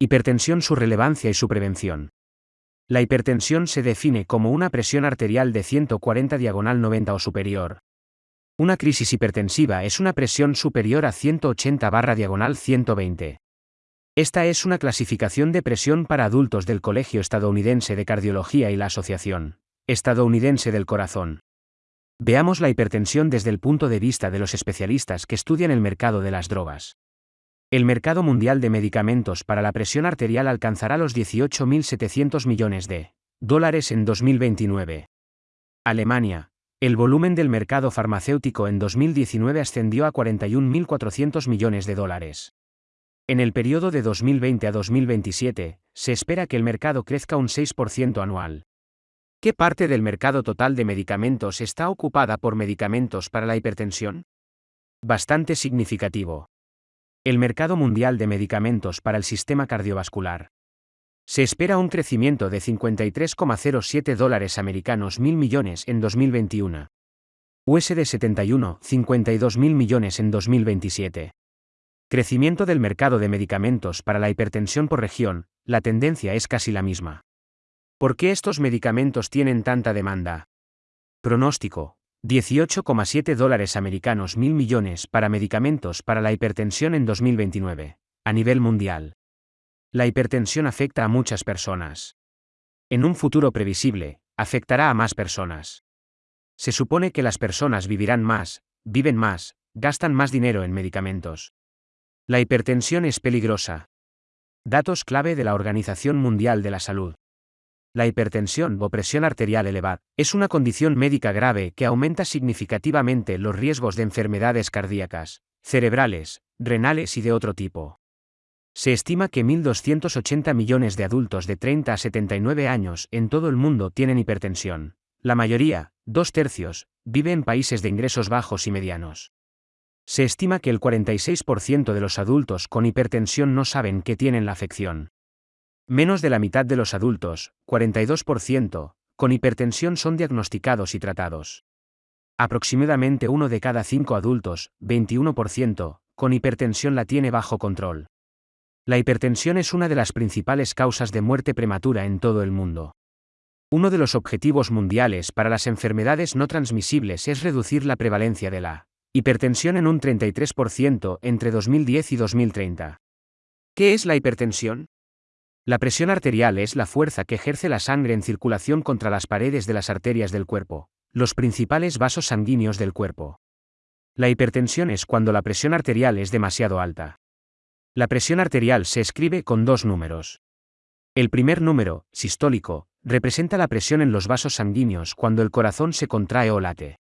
Hipertensión, su relevancia y su prevención. La hipertensión se define como una presión arterial de 140 diagonal 90 o superior. Una crisis hipertensiva es una presión superior a 180 barra diagonal 120. Esta es una clasificación de presión para adultos del Colegio Estadounidense de Cardiología y la Asociación Estadounidense del Corazón. Veamos la hipertensión desde el punto de vista de los especialistas que estudian el mercado de las drogas. El mercado mundial de medicamentos para la presión arterial alcanzará los 18.700 millones de dólares en 2029. Alemania. El volumen del mercado farmacéutico en 2019 ascendió a 41.400 millones de dólares. En el periodo de 2020 a 2027, se espera que el mercado crezca un 6% anual. ¿Qué parte del mercado total de medicamentos está ocupada por medicamentos para la hipertensión? Bastante significativo el mercado mundial de medicamentos para el sistema cardiovascular. Se espera un crecimiento de 53,07 dólares americanos mil millones en 2021. USD 71, 52 mil millones en 2027. Crecimiento del mercado de medicamentos para la hipertensión por región, la tendencia es casi la misma. ¿Por qué estos medicamentos tienen tanta demanda? Pronóstico. 18,7 dólares americanos mil millones para medicamentos para la hipertensión en 2029, a nivel mundial. La hipertensión afecta a muchas personas. En un futuro previsible, afectará a más personas. Se supone que las personas vivirán más, viven más, gastan más dinero en medicamentos. La hipertensión es peligrosa. Datos clave de la Organización Mundial de la Salud. La hipertensión o presión arterial elevada es una condición médica grave que aumenta significativamente los riesgos de enfermedades cardíacas, cerebrales, renales y de otro tipo. Se estima que 1.280 millones de adultos de 30 a 79 años en todo el mundo tienen hipertensión. La mayoría, dos tercios, vive en países de ingresos bajos y medianos. Se estima que el 46% de los adultos con hipertensión no saben que tienen la afección. Menos de la mitad de los adultos, 42%, con hipertensión son diagnosticados y tratados. Aproximadamente uno de cada cinco adultos, 21%, con hipertensión la tiene bajo control. La hipertensión es una de las principales causas de muerte prematura en todo el mundo. Uno de los objetivos mundiales para las enfermedades no transmisibles es reducir la prevalencia de la hipertensión en un 33% entre 2010 y 2030. ¿Qué es la hipertensión? La presión arterial es la fuerza que ejerce la sangre en circulación contra las paredes de las arterias del cuerpo, los principales vasos sanguíneos del cuerpo. La hipertensión es cuando la presión arterial es demasiado alta. La presión arterial se escribe con dos números. El primer número, sistólico, representa la presión en los vasos sanguíneos cuando el corazón se contrae o late.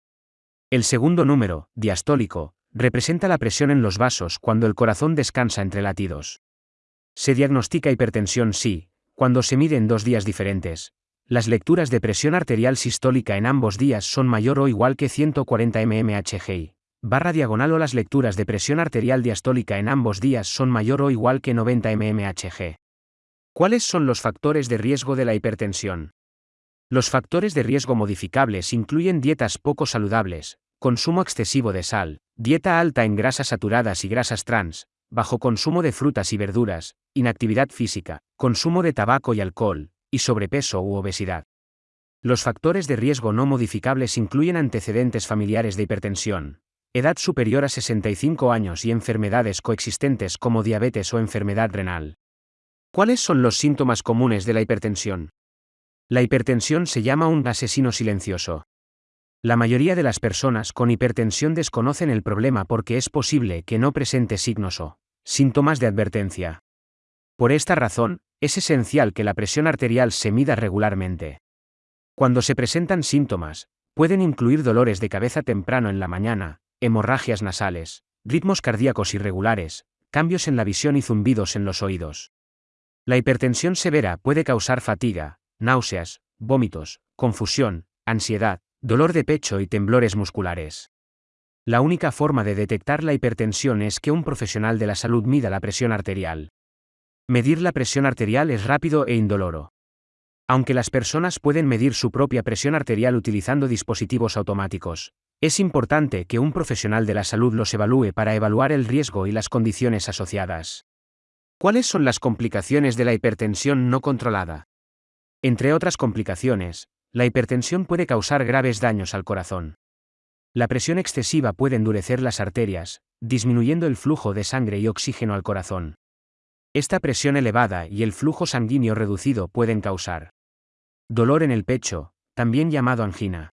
El segundo número, diastólico, representa la presión en los vasos cuando el corazón descansa entre latidos. Se diagnostica hipertensión sí, cuando se mide en dos días diferentes. Las lecturas de presión arterial sistólica en ambos días son mayor o igual que 140 mmHg. Barra diagonal o las lecturas de presión arterial diastólica en ambos días son mayor o igual que 90 mmHg. ¿Cuáles son los factores de riesgo de la hipertensión? Los factores de riesgo modificables incluyen dietas poco saludables, consumo excesivo de sal, dieta alta en grasas saturadas y grasas trans, bajo consumo de frutas y verduras, inactividad física, consumo de tabaco y alcohol, y sobrepeso u obesidad. Los factores de riesgo no modificables incluyen antecedentes familiares de hipertensión, edad superior a 65 años y enfermedades coexistentes como diabetes o enfermedad renal. ¿Cuáles son los síntomas comunes de la hipertensión? La hipertensión se llama un asesino silencioso. La mayoría de las personas con hipertensión desconocen el problema porque es posible que no presente signos o síntomas de advertencia. Por esta razón, es esencial que la presión arterial se mida regularmente. Cuando se presentan síntomas, pueden incluir dolores de cabeza temprano en la mañana, hemorragias nasales, ritmos cardíacos irregulares, cambios en la visión y zumbidos en los oídos. La hipertensión severa puede causar fatiga, náuseas, vómitos, confusión, ansiedad, dolor de pecho y temblores musculares. La única forma de detectar la hipertensión es que un profesional de la salud mida la presión arterial. Medir la presión arterial es rápido e indoloro. Aunque las personas pueden medir su propia presión arterial utilizando dispositivos automáticos, es importante que un profesional de la salud los evalúe para evaluar el riesgo y las condiciones asociadas. ¿Cuáles son las complicaciones de la hipertensión no controlada? Entre otras complicaciones, la hipertensión puede causar graves daños al corazón. La presión excesiva puede endurecer las arterias, disminuyendo el flujo de sangre y oxígeno al corazón. Esta presión elevada y el flujo sanguíneo reducido pueden causar dolor en el pecho, también llamado angina.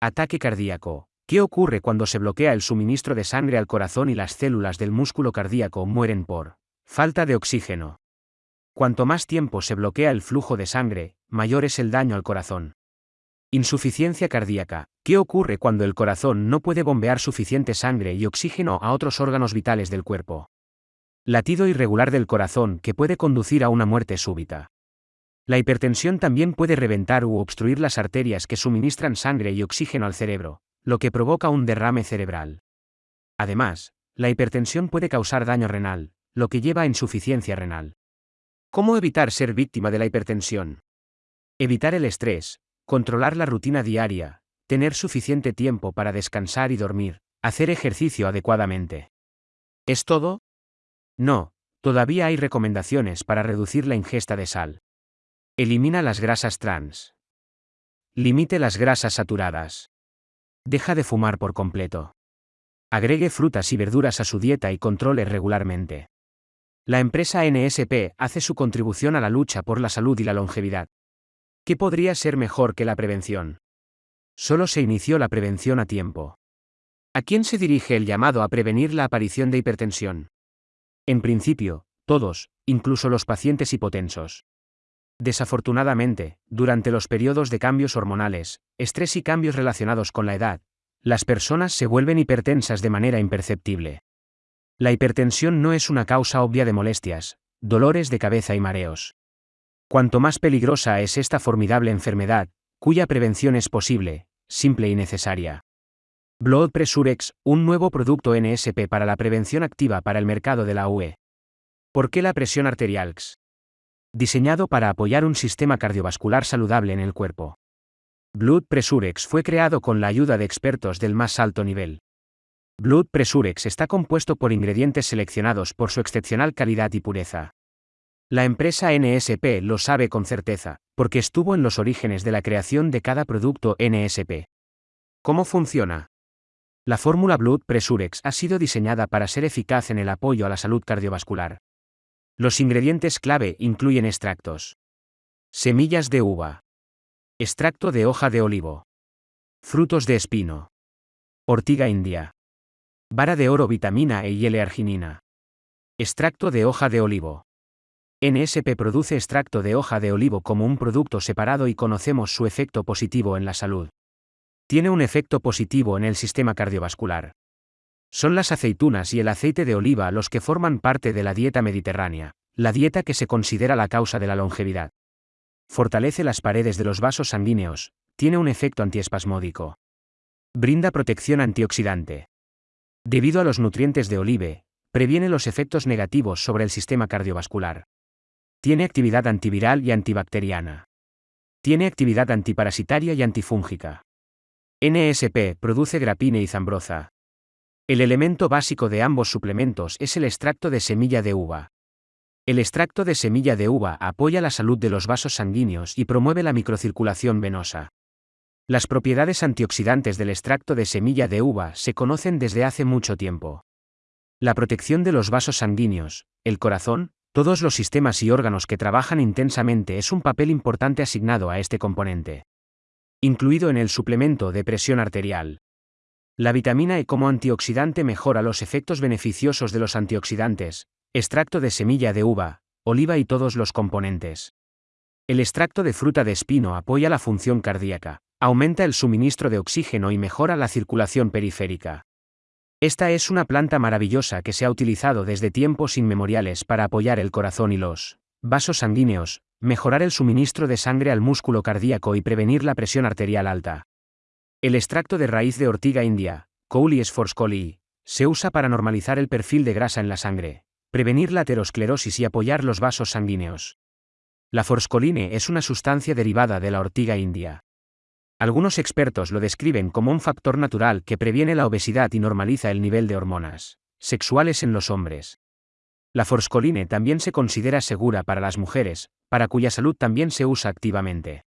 Ataque cardíaco. ¿Qué ocurre cuando se bloquea el suministro de sangre al corazón y las células del músculo cardíaco mueren por falta de oxígeno? Cuanto más tiempo se bloquea el flujo de sangre, mayor es el daño al corazón. Insuficiencia cardíaca. ¿Qué ocurre cuando el corazón no puede bombear suficiente sangre y oxígeno a otros órganos vitales del cuerpo? Latido irregular del corazón que puede conducir a una muerte súbita. La hipertensión también puede reventar u obstruir las arterias que suministran sangre y oxígeno al cerebro, lo que provoca un derrame cerebral. Además, la hipertensión puede causar daño renal, lo que lleva a insuficiencia renal. ¿Cómo evitar ser víctima de la hipertensión? Evitar el estrés, controlar la rutina diaria, tener suficiente tiempo para descansar y dormir, hacer ejercicio adecuadamente. ¿Es todo? No, todavía hay recomendaciones para reducir la ingesta de sal. Elimina las grasas trans. Limite las grasas saturadas. Deja de fumar por completo. Agregue frutas y verduras a su dieta y controle regularmente. La empresa NSP hace su contribución a la lucha por la salud y la longevidad. ¿Qué podría ser mejor que la prevención? Solo se inició la prevención a tiempo. ¿A quién se dirige el llamado a prevenir la aparición de hipertensión? En principio, todos, incluso los pacientes hipotensos. Desafortunadamente, durante los periodos de cambios hormonales, estrés y cambios relacionados con la edad, las personas se vuelven hipertensas de manera imperceptible. La hipertensión no es una causa obvia de molestias, dolores de cabeza y mareos. Cuanto más peligrosa es esta formidable enfermedad, cuya prevención es posible, simple y necesaria. Blood Presurex, un nuevo producto NSP para la prevención activa para el mercado de la UE. ¿Por qué la presión arterial? diseñado para apoyar un sistema cardiovascular saludable en el cuerpo. Blood Presurex fue creado con la ayuda de expertos del más alto nivel. Blood Presurex está compuesto por ingredientes seleccionados por su excepcional calidad y pureza. La empresa NSP lo sabe con certeza, porque estuvo en los orígenes de la creación de cada producto NSP. ¿Cómo funciona? La fórmula Blood Presurex ha sido diseñada para ser eficaz en el apoyo a la salud cardiovascular. Los ingredientes clave incluyen extractos. Semillas de uva. Extracto de hoja de olivo. Frutos de espino. Ortiga india. Vara de oro vitamina E y L-arginina. Extracto de hoja de olivo. NSP produce extracto de hoja de olivo como un producto separado y conocemos su efecto positivo en la salud. Tiene un efecto positivo en el sistema cardiovascular. Son las aceitunas y el aceite de oliva los que forman parte de la dieta mediterránea, la dieta que se considera la causa de la longevidad. Fortalece las paredes de los vasos sanguíneos, tiene un efecto antiespasmódico. Brinda protección antioxidante. Debido a los nutrientes de olive, previene los efectos negativos sobre el sistema cardiovascular. Tiene actividad antiviral y antibacteriana. Tiene actividad antiparasitaria y antifúngica. NSP produce grapine y zambroza, el elemento básico de ambos suplementos es el extracto de semilla de uva. El extracto de semilla de uva apoya la salud de los vasos sanguíneos y promueve la microcirculación venosa. Las propiedades antioxidantes del extracto de semilla de uva se conocen desde hace mucho tiempo. La protección de los vasos sanguíneos, el corazón, todos los sistemas y órganos que trabajan intensamente es un papel importante asignado a este componente. Incluido en el suplemento de presión arterial. La vitamina E como antioxidante mejora los efectos beneficiosos de los antioxidantes, extracto de semilla de uva, oliva y todos los componentes. El extracto de fruta de espino apoya la función cardíaca, aumenta el suministro de oxígeno y mejora la circulación periférica. Esta es una planta maravillosa que se ha utilizado desde tiempos inmemoriales para apoyar el corazón y los vasos sanguíneos, mejorar el suministro de sangre al músculo cardíaco y prevenir la presión arterial alta. El extracto de raíz de ortiga india, Coulis forscoli, se usa para normalizar el perfil de grasa en la sangre, prevenir la aterosclerosis y apoyar los vasos sanguíneos. La forscoline es una sustancia derivada de la ortiga india. Algunos expertos lo describen como un factor natural que previene la obesidad y normaliza el nivel de hormonas sexuales en los hombres. La forscoline también se considera segura para las mujeres, para cuya salud también se usa activamente.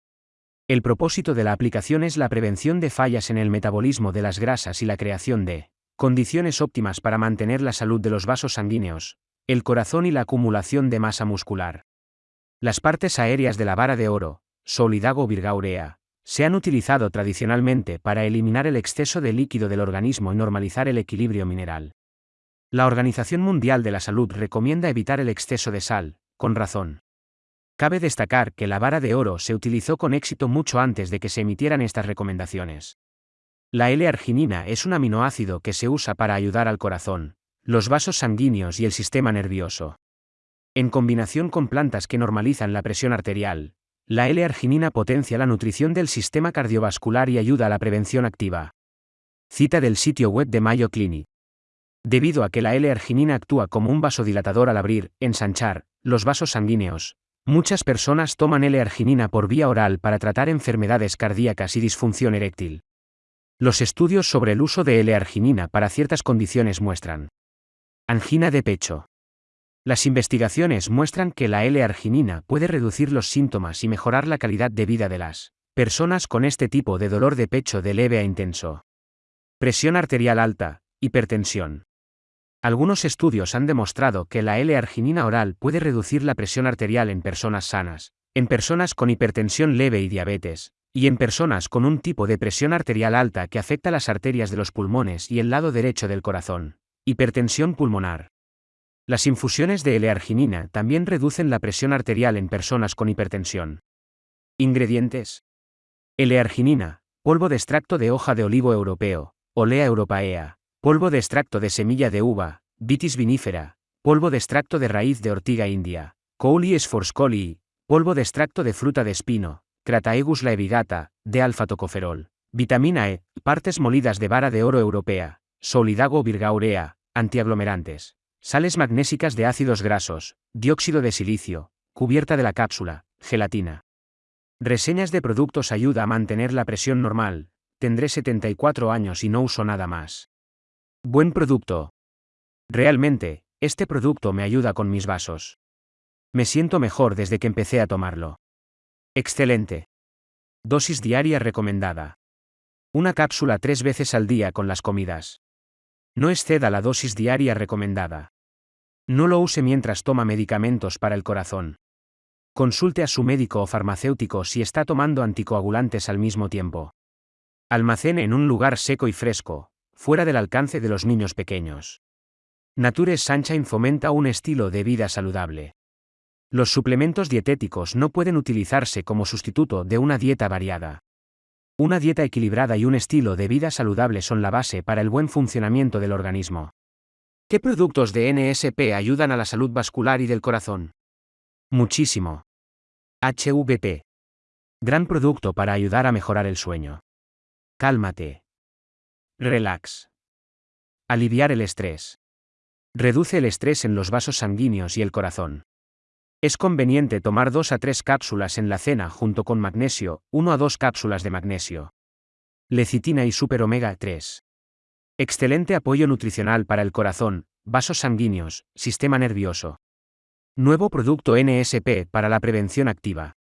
El propósito de la aplicación es la prevención de fallas en el metabolismo de las grasas y la creación de condiciones óptimas para mantener la salud de los vasos sanguíneos, el corazón y la acumulación de masa muscular. Las partes aéreas de la vara de oro, Solidago virgaurea, se han utilizado tradicionalmente para eliminar el exceso de líquido del organismo y normalizar el equilibrio mineral. La Organización Mundial de la Salud recomienda evitar el exceso de sal, con razón. Cabe destacar que la vara de oro se utilizó con éxito mucho antes de que se emitieran estas recomendaciones. La L-arginina es un aminoácido que se usa para ayudar al corazón, los vasos sanguíneos y el sistema nervioso. En combinación con plantas que normalizan la presión arterial, la L-arginina potencia la nutrición del sistema cardiovascular y ayuda a la prevención activa. Cita del sitio web de Mayo Clinic. Debido a que la L-arginina actúa como un vasodilatador al abrir, ensanchar, los vasos sanguíneos, muchas personas toman L-arginina por vía oral para tratar enfermedades cardíacas y disfunción eréctil. Los estudios sobre el uso de L-arginina para ciertas condiciones muestran angina de pecho. Las investigaciones muestran que la L-arginina puede reducir los síntomas y mejorar la calidad de vida de las personas con este tipo de dolor de pecho de leve a intenso. Presión arterial alta, hipertensión. Algunos estudios han demostrado que la L-arginina oral puede reducir la presión arterial en personas sanas, en personas con hipertensión leve y diabetes, y en personas con un tipo de presión arterial alta que afecta las arterias de los pulmones y el lado derecho del corazón. Hipertensión pulmonar. Las infusiones de L-arginina también reducen la presión arterial en personas con hipertensión. Ingredientes. L-arginina, polvo de extracto de hoja de olivo europeo, Olea europaea, polvo de extracto de semilla de uva, vitis vinífera, polvo de extracto de raíz de ortiga india, Coulies forscolii, polvo de extracto de fruta de espino, Crataegus laevigata, de alfa-tocoferol, vitamina E, partes molidas de vara de oro europea, Solidago virgaurea, antiaglomerantes, sales magnésicas de ácidos grasos, dióxido de silicio, cubierta de la cápsula, gelatina. Reseñas de productos ayuda a mantener la presión normal, tendré 74 años y no uso nada más. Buen producto. Realmente, este producto me ayuda con mis vasos. Me siento mejor desde que empecé a tomarlo. Excelente. Dosis diaria recomendada. Una cápsula tres veces al día con las comidas. No exceda la dosis diaria recomendada. No lo use mientras toma medicamentos para el corazón. Consulte a su médico o farmacéutico si está tomando anticoagulantes al mismo tiempo. Almacene en un lugar seco y fresco, fuera del alcance de los niños pequeños. Nature Sunshine fomenta un estilo de vida saludable. Los suplementos dietéticos no pueden utilizarse como sustituto de una dieta variada. Una dieta equilibrada y un estilo de vida saludable son la base para el buen funcionamiento del organismo. ¿Qué productos de NSP ayudan a la salud vascular y del corazón? Muchísimo. HVP. Gran producto para ayudar a mejorar el sueño. Cálmate. Relax. Aliviar el estrés. Reduce el estrés en los vasos sanguíneos y el corazón. Es conveniente tomar 2 a 3 cápsulas en la cena junto con magnesio, 1 a 2 cápsulas de magnesio. Lecitina y super omega 3. Excelente apoyo nutricional para el corazón, vasos sanguíneos, sistema nervioso. Nuevo producto NSP para la prevención activa.